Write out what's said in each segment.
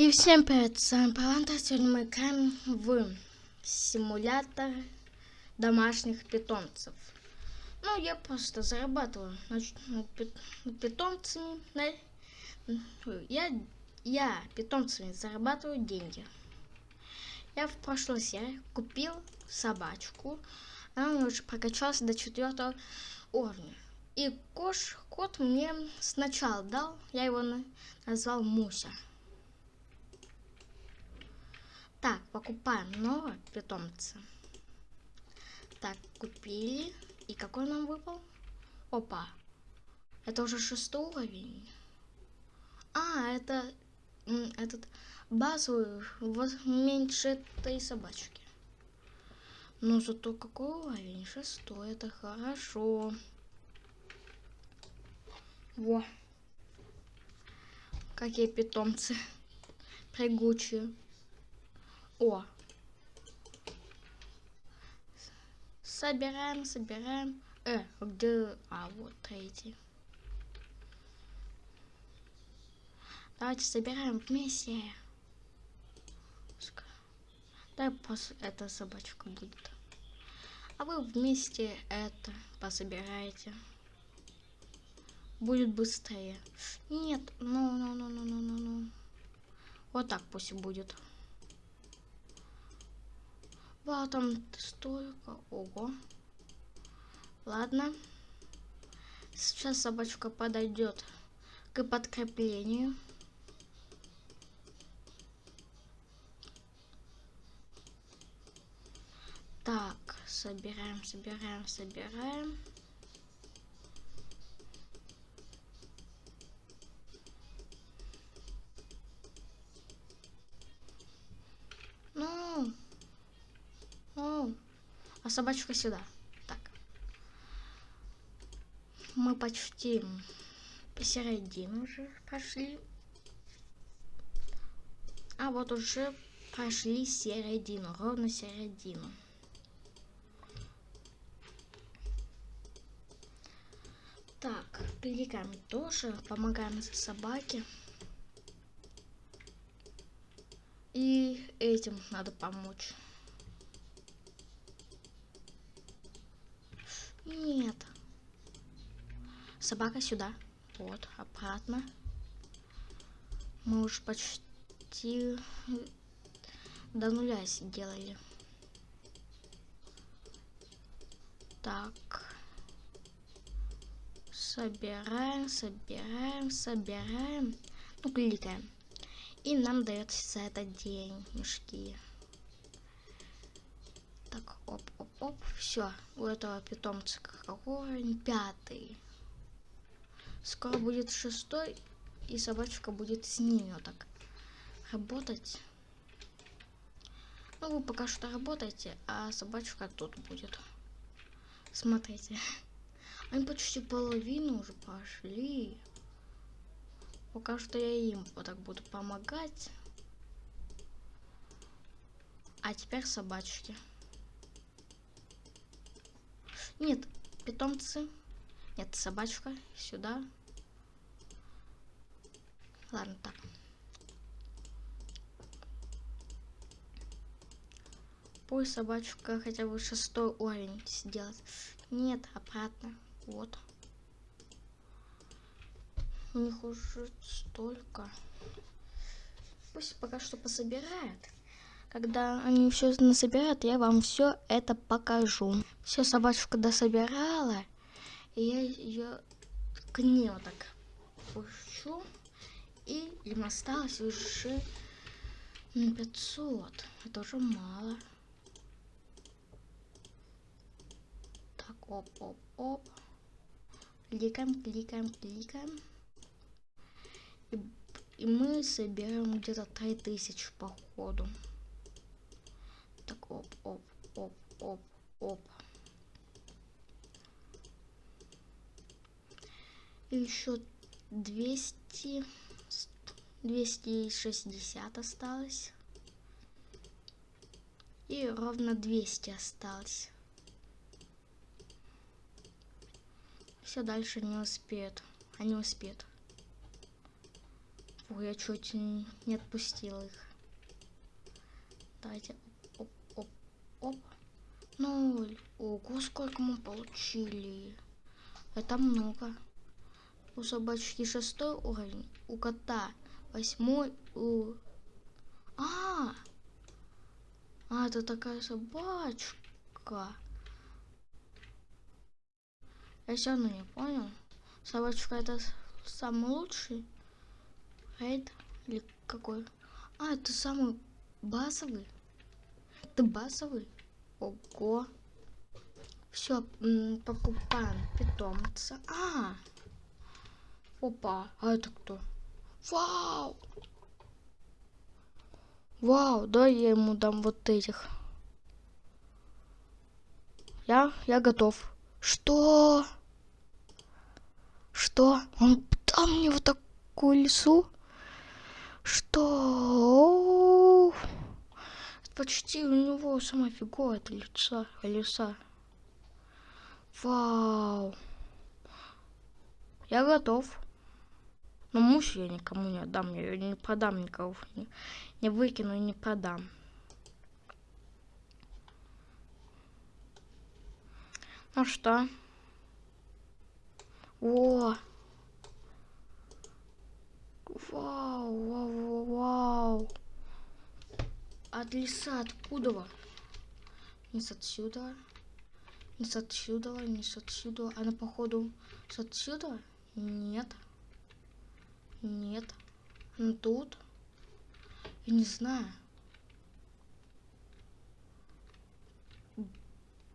И всем привет, с вами Паланта. Сегодня мы играем в симулятор домашних питомцев. Ну, я просто зарабатываю питомцами. Я, я питомцами зарабатываю деньги. Я в прошлой серии купил собачку. Она уже прокачалась до четвертого уровня. И кош, кот мне сначала дал, я его назвал Муся. Так, покупаем нового питомца. Так, купили. И какой нам выпал? Опа. Это уже шестой уровень. А, это этот базовый меньше этой собачки. Но зато какой уровень? Шестой. Это хорошо. Во. Какие питомцы. Прыгучие. О. Собираем, собираем. Э, где... А, вот третий. Давайте собираем вместе. Дай пос... эта собачка будет. А вы вместе это пособираете. Будет быстрее. Нет, ну, ну, ну, ну, ну, ну, ну. Вот так пусть будет. Вот там столько. Ого. Ладно. Сейчас собачка подойдет к подкреплению. Так, собираем, собираем, собираем. Собачка сюда. Так. Мы почти посередину уже пошли. А вот уже прошли середину, ровно середину. Так, кликаем тоже, помогаем собаке. И этим надо помочь. Нет. Собака сюда. Вот, обратно. Мы уж почти до нуля сделали. Так. Собираем, собираем, собираем. Ну, кликаем. И нам дается за это денежки. Оп, оп, оп. Все, у этого питомца какой пятый. Скоро будет шестой, и собачка будет с ними вот так работать. Ну, вы пока что работаете, а собачка тут будет. Смотрите. Они почти половину уже пошли. Пока что я им вот так буду помогать. А теперь собачки. Нет, питомцы. Нет, собачка. Сюда. Ладно, так. Пусть собачка хотя бы шестой уровень сделать. Нет, обратно. Вот. У них уже столько. Пусть пока что пособирает. Когда они все насобирают, я вам все это покажу. Все, собачка дособирала. И я ее к ней вот так пущу. И им осталось уже 500. Это уже мало. Так, оп-оп-оп. Кликаем, кликаем, кликаем. И, и мы соберем где-то 3000 по ходу. Оп, оп, оп, оп, оп. И еще 200, 260 осталось. И ровно 200 осталось. Все дальше не успеют. Они успеют. Фу, я чуть не отпустил их. Давайте. Оп. Ноль. Ого, сколько мы получили. Это много. У собачки шестой уровень, у кота восьмой, у... А, а, это такая собачка. Я все равно не понял. Собачка это самый лучший рейд или какой? А, это самый базовый. Это базовый. Ого. Все, покупаем питомца. А, опа, а это кто? Вау! Вау, да я ему дам вот этих. Я, я готов. Что? Что? Он дал мне вот такую лесу? Что? Почти у него сама фиговая лица, леса. Вау. Я готов. Но муж я никому не отдам, я ее не продам никого. Не, не выкину и не продам. Ну что? О! Вау, вау, вау. От леса откуда? Не с отсюда. Не с отсюда, не с отсюда. Она, походу, с отсюда? Нет. Нет. Она тут? Я не знаю.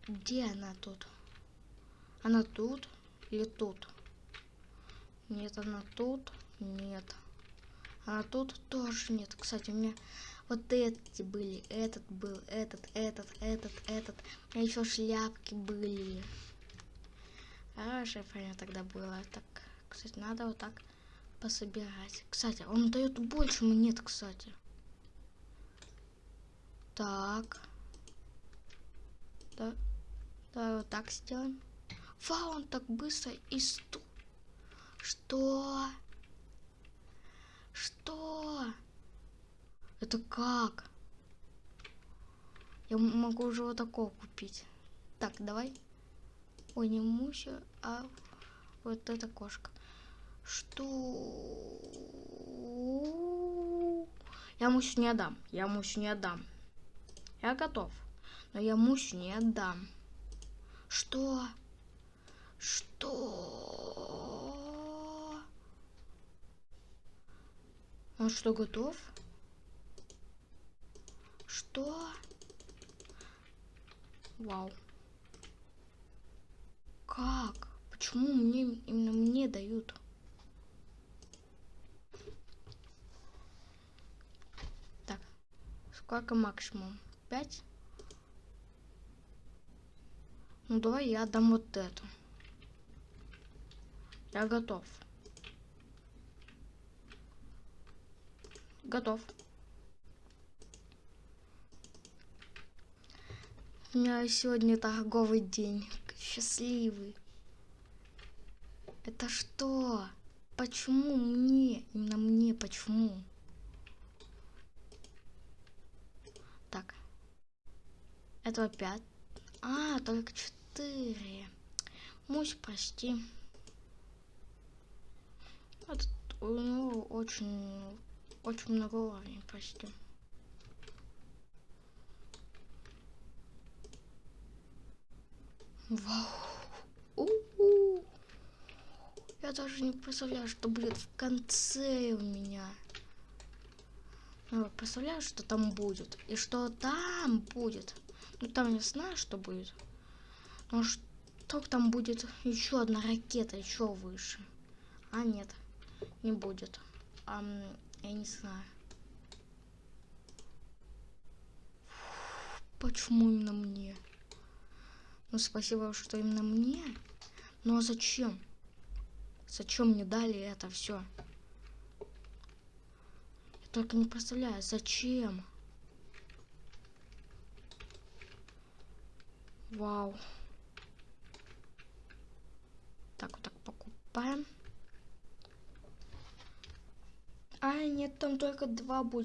Где она тут? Она тут или тут? Нет, она тут. Нет. А тут тоже нет. Кстати, у меня вот эти были. Этот был, этот, этот, этот, этот. А еще шляпки были. Хорошая фигня тогда было. Так, кстати, надо вот так пособирать. Кстати, он дает больше монет, кстати. Так. Да. Да, вот так сделаем. Вау, он так быстро и сту... Что? Что? Это как? Я могу уже вот такого купить. Так, давай. Ой, не Муся, а вот эта кошка. Что? Я Мусю не отдам. Я Мусю не отдам. Я готов. Но я Мусю не отдам. Что? Что? Он что, готов? Что? Вау. Как? Почему мне именно мне дают? Так, сколько максимум? Пять? Ну давай я дам вот эту. Я готов. Готов. У меня сегодня торговый день. Счастливый. Это что? Почему мне? Именно мне почему? Так. Это пять. А, только четыре. Мусь, прости. Этот, у него очень, очень много уровней почти. Вау. У -у. Я даже не представляю, что будет в конце у меня. Ну, представляю, что там будет. И что там будет. Ну, там не знаю, что будет. Но что там будет еще одна ракета, еще выше. А, нет не будет. А, я не знаю. Почему именно мне? Ну, спасибо, что именно мне. Ну, а зачем? Зачем мне дали это все? Я только не представляю, зачем? Вау. Так, вот так покупаем. А, нет, там только два будет.